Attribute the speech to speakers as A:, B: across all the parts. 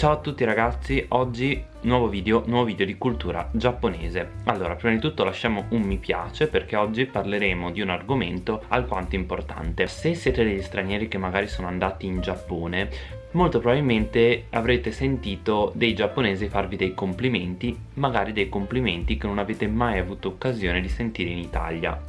A: Ciao a tutti ragazzi, oggi nuovo video, nuovo video di cultura giapponese. Allora, prima di tutto lasciamo un mi piace perché oggi parleremo di un argomento alquanto importante. Se siete degli stranieri che magari sono andati in Giappone Molto probabilmente avrete sentito dei giapponesi farvi dei complimenti Magari dei complimenti che non avete mai avuto occasione di sentire in Italia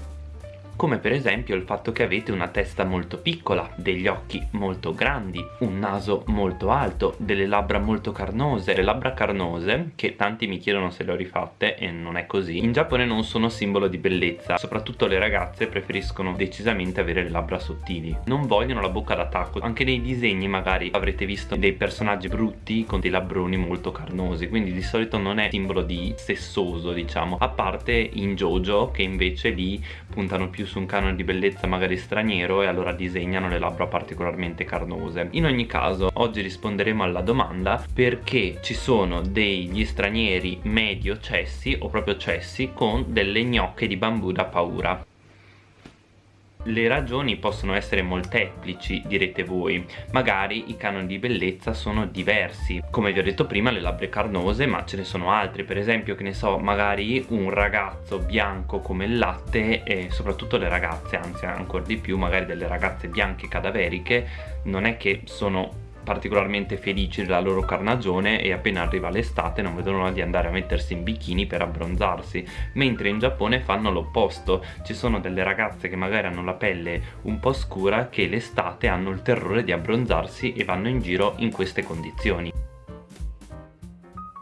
A: come per esempio il fatto che avete una testa molto piccola, degli occhi molto grandi, un naso molto alto, delle labbra molto carnose. Le labbra carnose, che tanti mi chiedono se le ho rifatte e non è così, in Giappone non sono simbolo di bellezza, soprattutto le ragazze preferiscono decisamente avere le labbra sottili. Non vogliono la bocca da tacco, anche nei disegni magari avrete visto dei personaggi brutti con dei labbroni molto carnosi, quindi di solito non è simbolo di sessoso diciamo, a parte in Jojo che invece lì puntano più su un canone di bellezza magari straniero e allora disegnano le labbra particolarmente carnose. In ogni caso oggi risponderemo alla domanda perché ci sono degli stranieri medio cessi o proprio cessi con delle gnocche di bambù da paura le ragioni possono essere molteplici, direte voi. Magari i canoni di bellezza sono diversi. Come vi ho detto prima, le labbra carnose, ma ce ne sono altri. Per esempio, che ne so, magari un ragazzo bianco come il latte e soprattutto le ragazze, anzi ancora di più, magari delle ragazze bianche cadaveriche, non è che sono particolarmente felici della loro carnagione e appena arriva l'estate non vedono l'ora di andare a mettersi in bikini per abbronzarsi mentre in Giappone fanno l'opposto. Ci sono delle ragazze che magari hanno la pelle un po' scura che l'estate hanno il terrore di abbronzarsi e vanno in giro in queste condizioni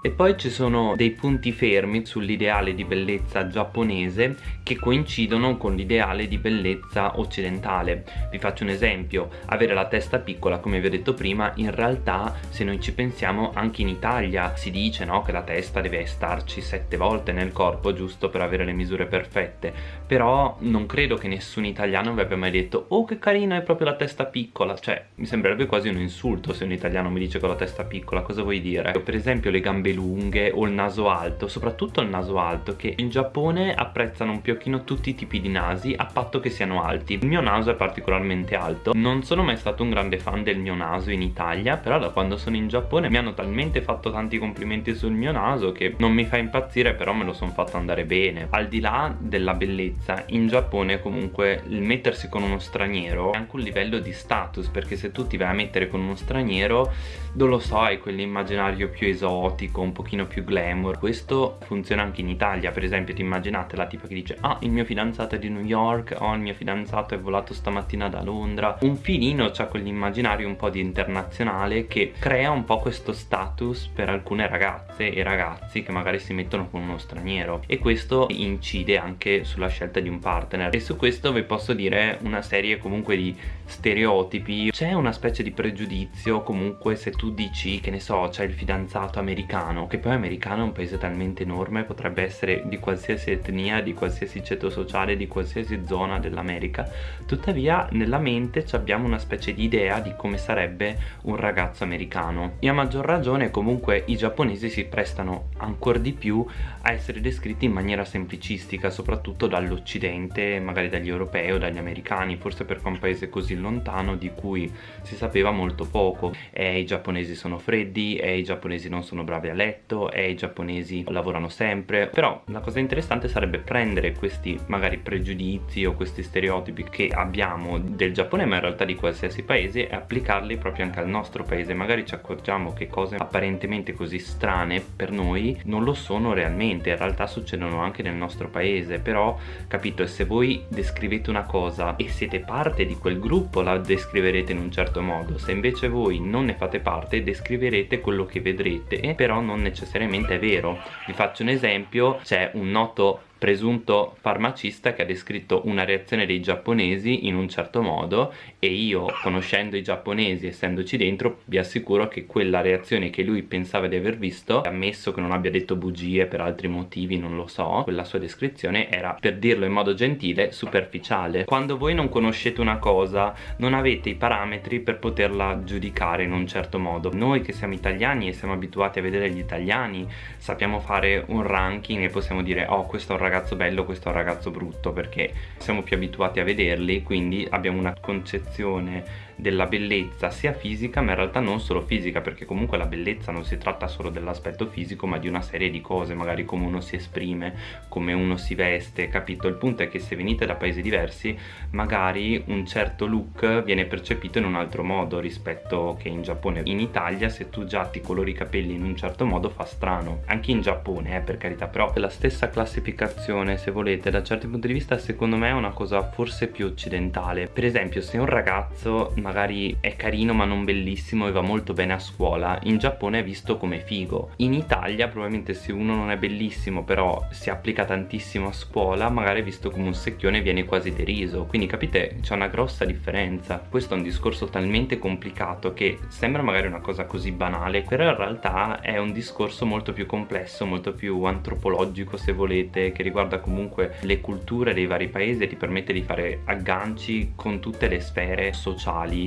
A: e poi ci sono dei punti fermi sull'ideale di bellezza giapponese che coincidono con l'ideale di bellezza occidentale. Vi faccio un esempio avere la testa piccola come vi ho detto prima in realtà se noi ci pensiamo anche in Italia si dice no, che la testa deve starci sette volte nel corpo giusto per avere le misure perfette. Però non credo che nessun italiano vi abbia mai detto oh che carino hai proprio la testa piccola. Cioè mi sembrerebbe quasi un insulto se un italiano mi dice che ho la testa piccola cosa vuoi dire? per esempio le gambe gambe lunghe o il naso alto soprattutto il naso alto che in Giappone apprezzano un pochino tutti i tipi di nasi a patto che siano alti. Il mio naso è particolarmente alto. Non sono mai stato un grande fan del mio naso in Italia però da quando sono in Giappone mi hanno talmente fatto tanti complimenti sul mio naso che non mi fa impazzire però me lo sono fatto andare bene. Al di là della bellezza in Giappone comunque il mettersi con uno straniero è anche un livello di status perché se tu ti vai a mettere con uno straniero non lo so hai quell'immaginario più esotico un pochino più glamour. Questo funziona anche in Italia per esempio ti immaginate la tipa che dice ah il mio fidanzato è di New York oh il mio fidanzato è volato stamattina da Londra. Un filino c'ha quell'immaginario un po' di internazionale che crea un po' questo status per alcune ragazze e ragazzi che magari si mettono con uno straniero. E questo incide anche sulla scelta di un partner. E su questo vi posso dire una serie comunque di stereotipi. C'è una specie di pregiudizio comunque se tu dici che ne so c'è il fidanzato americano americano che poi americano è un paese talmente enorme potrebbe essere di qualsiasi etnia di qualsiasi ceto sociale di qualsiasi zona dell'America. Tuttavia nella mente abbiamo una specie di idea di come sarebbe un ragazzo americano. E a maggior ragione comunque i giapponesi si prestano ancora di più a essere descritti in maniera semplicistica soprattutto dall'occidente magari dagli europei o dagli americani forse perché è un paese così lontano di cui si sapeva molto poco. E i giapponesi sono freddi e i giapponesi non sono bravi a letto e i giapponesi lavorano sempre. Però la cosa interessante sarebbe prendere questi magari pregiudizi o questi stereotipi che abbiamo del Giappone ma in realtà di qualsiasi paese e applicarli proprio anche al nostro paese. Magari ci accorgiamo che cose apparentemente così strane per noi non lo sono realmente. In realtà succedono anche nel nostro paese. Però capito se voi descrivete una cosa e siete parte di quel gruppo la descriverete in un certo modo. Se invece voi non ne fate parte descriverete quello che vedrete però non necessariamente è vero. Vi faccio un esempio c'è un noto presunto farmacista che ha descritto una reazione dei giapponesi in un certo modo e io conoscendo i giapponesi essendoci dentro vi assicuro che quella reazione che lui pensava di aver visto ammesso che non abbia detto bugie per altri motivi non lo so quella sua descrizione era per dirlo in modo gentile superficiale. Quando voi non conoscete una cosa non avete i parametri per poterla giudicare in un certo modo. Noi che siamo italiani e siamo abituati a vedere gli italiani sappiamo fare un ranking e possiamo dire oh questo è un ragazzo bello questo è un ragazzo brutto perché siamo più abituati a vederli quindi abbiamo una concezione della bellezza sia fisica ma in realtà non solo fisica perché comunque la bellezza non si tratta solo dell'aspetto fisico ma di una serie di cose magari come uno si esprime come uno si veste capito? Il punto è che se venite da paesi diversi magari un certo look viene percepito in un altro modo rispetto che in Giappone. In Italia se tu già ti colori i capelli in un certo modo fa strano. Anche in Giappone eh, per carità però la stessa classificazione se volete. Da certi punti di vista secondo me è una cosa forse più occidentale. Per esempio se un ragazzo magari è carino ma non bellissimo e va molto bene a scuola. In Giappone è visto come figo. In Italia probabilmente se uno non è bellissimo però si applica tantissimo a scuola magari è visto come un secchione e viene quasi deriso. Quindi capite? C'è una grossa differenza. Questo è un discorso talmente complicato che sembra magari una cosa così banale però in realtà è un discorso molto più complesso molto più antropologico se volete che riguarda comunque le culture dei vari paesi e ti permette di fare agganci con tutte le sfere sociali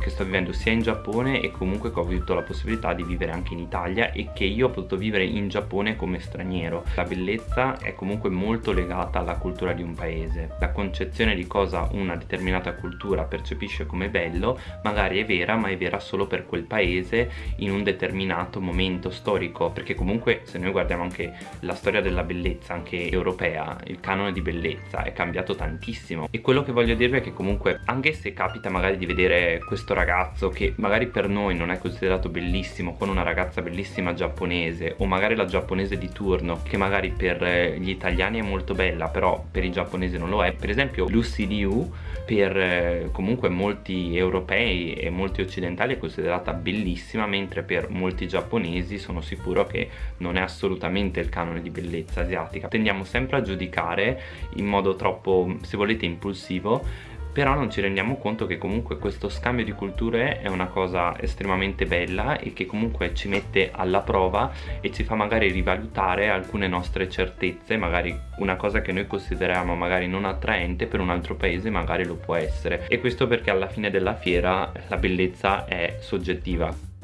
A: che sto vivendo sia in Giappone e comunque che ho avuto la possibilità di vivere anche in Italia e che io ho potuto vivere in Giappone come straniero. La bellezza è comunque molto legata alla cultura di un paese. La concezione di cosa una determinata cultura percepisce come bello magari è vera ma è vera solo per quel paese in un determinato momento storico perché comunque se noi guardiamo anche la storia della bellezza anche europea il canone di bellezza è cambiato tantissimo. E quello che voglio dirvi è che comunque anche se capita magari di vedere questo ragazzo che magari per noi non è considerato bellissimo con una ragazza bellissima giapponese o magari la giapponese di turno che magari per gli italiani è molto bella però per i giapponesi non lo è. Per esempio Lucy Liu per eh, comunque molti europei e molti occidentali è considerata bellissima mentre per molti giapponesi sono sicuro che non è assolutamente il canone di bellezza asiatica. Tendiamo sempre a giudicare in modo troppo se volete impulsivo però non ci rendiamo conto che comunque questo scambio di culture è una cosa estremamente bella e che comunque ci mette alla prova e ci fa magari rivalutare alcune nostre certezze magari una cosa che noi consideriamo magari non attraente per un altro paese magari lo può essere. E questo perché alla fine della fiera la bellezza è soggettiva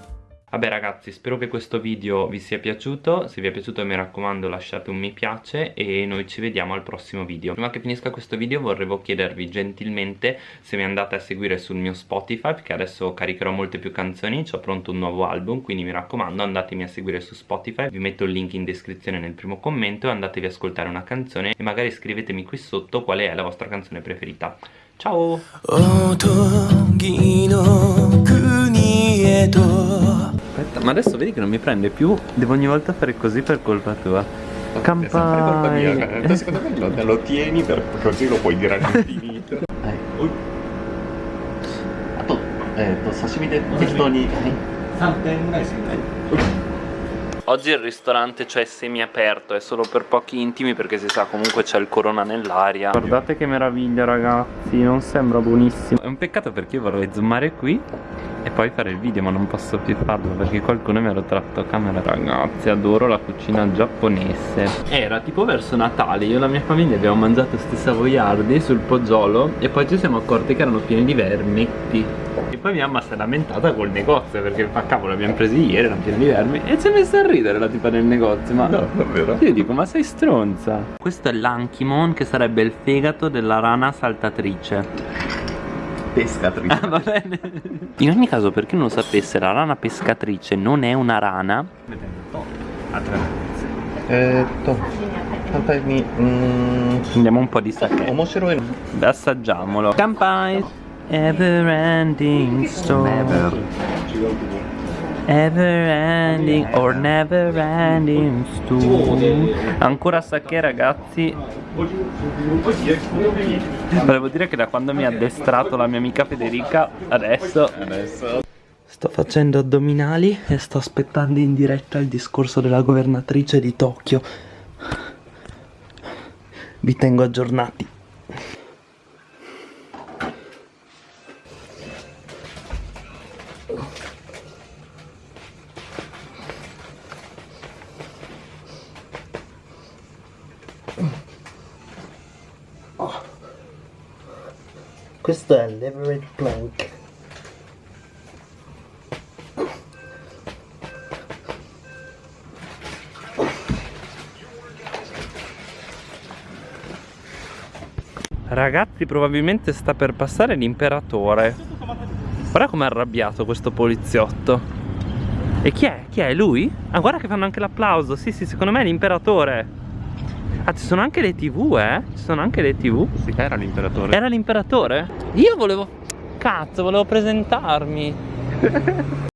A: Vabbè ragazzi spero che questo video vi sia piaciuto. Se vi è piaciuto mi raccomando lasciate un mi piace E noi ci vediamo al prossimo video. Prima che finisca questo video vorrevo chiedervi gentilmente Se mi andate a seguire sul mio Spotify Perché adesso caricherò molte più canzoni. Ho pronto un nuovo album Quindi mi raccomando andatemi a seguire su Spotify. Vi metto il link in descrizione nel primo commento E andatevi a ascoltare una canzone E magari scrivetemi qui sotto qual è la vostra canzone preferita. Ciao! Ma adesso vedi che non mi prende più, devo ogni volta fare così per colpa tua.
B: Campana. È colpa mia, cioè, secondo me lo, lo tieni per, così lo puoi dire all'infinito.
A: eh. Ui. A to, eh, to sashimi de techtoni. Oggi il ristorante cioè semi aperto, è solo per pochi intimi perché si sa comunque c'è il corona nell'aria Guardate che meraviglia ragazzi, non sembra buonissimo È un peccato perché io vorrei zoomare qui e poi fare il video ma non posso più farlo perché qualcuno mi ha rotto camera Ragazzi, adoro la cucina giapponese. Era tipo verso Natale, io e la mia famiglia abbiamo mangiato questi savoiardi sul poggiolo e poi ci siamo accorti che erano pieni di vermetti. E poi mia mamma si è lamentata col negozio perché fa cavolo abbiamo presi ieri, erano pieni di vermi E si è messa a ridere la tipa del negozio Ma
B: no, davvero?
A: Io dico ma sei stronza. Questo è l'Ankimon che sarebbe il fegato della rana saltatrice
B: Pescatrice
A: ah, va bene In ogni caso per chi non lo sapesse la rana pescatrice non è una rana
B: Eh, to. Mm.
A: Andiamo un po' di sake assaggiamolo Kampai Ever ending story Never Ever ending or never ending story Ancora sake ragazzi Volevo dire che da quando mi ha addestrato la mia amica Federica Adesso Sto facendo addominali e sto aspettando in diretta il discorso della governatrice di Tokyo. Vi tengo aggiornati Questo è l'Everett Plank. Ragazzi probabilmente sta per passare l'imperatore Guarda com'è arrabbiato questo poliziotto. E chi è? Chi è? Lui? Ah, guarda che fanno anche l'applauso. Sì, sì, secondo me è l'imperatore. Ah, ci sono anche le tv, eh? Ci sono anche le tv.
B: Sì, era l'imperatore.
A: Era l'imperatore? Io volevo... Cazzo, volevo presentarmi.